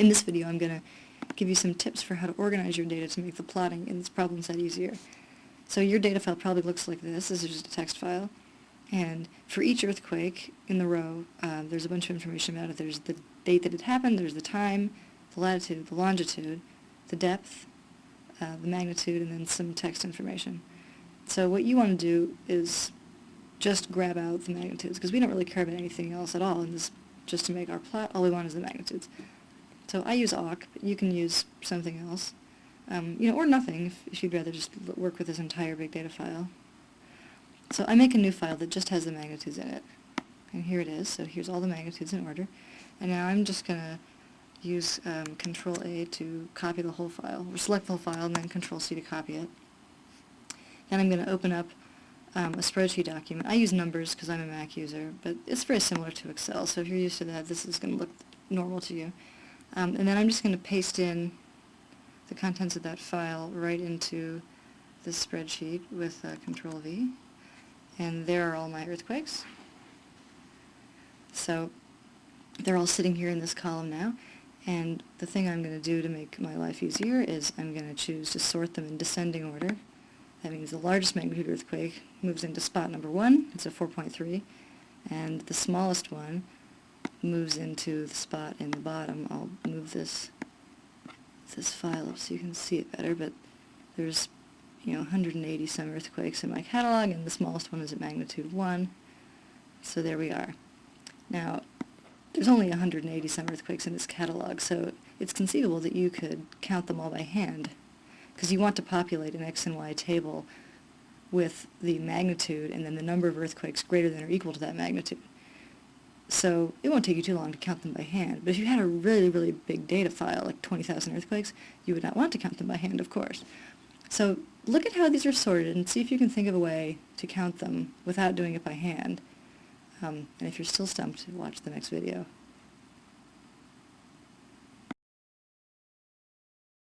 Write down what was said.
in this video I'm going to give you some tips for how to organize your data to make the plotting in this problem set easier. So your data file probably looks like this. This is just a text file. And for each earthquake in the row, uh, there's a bunch of information about it. There's the date that it happened, there's the time, the latitude, the longitude, the depth, uh, the magnitude, and then some text information. So what you want to do is just grab out the magnitudes, because we don't really care about anything else at all in this, just to make our plot, all we want is the magnitudes. So I use awk, but you can use something else. Um, you know, or nothing, if, if you'd rather just work with this entire big data file. So I make a new file that just has the magnitudes in it. And here it is, so here's all the magnitudes in order. And now I'm just going to use um, Control A to copy the whole file, or select the whole file and then Control C to copy it. Then I'm going to open up um, a spreadsheet document. I use numbers because I'm a Mac user, but it's very similar to Excel, so if you're used to that, this is going to look normal to you. Um, and then I'm just going to paste in the contents of that file right into this spreadsheet with uh, Control V. And there are all my earthquakes. So they're all sitting here in this column now. And the thing I'm going to do to make my life easier is I'm going to choose to sort them in descending order. That means the largest magnitude earthquake moves into spot number one, it's a 4.3, and the smallest one moves into the spot in the bottom. I'll move this this file up so you can see it better, but there's you know 180 some earthquakes in my catalog, and the smallest one is at magnitude 1. So there we are. Now, there's only 180 some earthquakes in this catalog, so it's conceivable that you could count them all by hand, because you want to populate an X and Y table with the magnitude and then the number of earthquakes greater than or equal to that magnitude. So it won't take you too long to count them by hand. But if you had a really, really big data file, like 20,000 earthquakes, you would not want to count them by hand, of course. So look at how these are sorted and see if you can think of a way to count them without doing it by hand. Um, and if you're still stumped, watch the next video.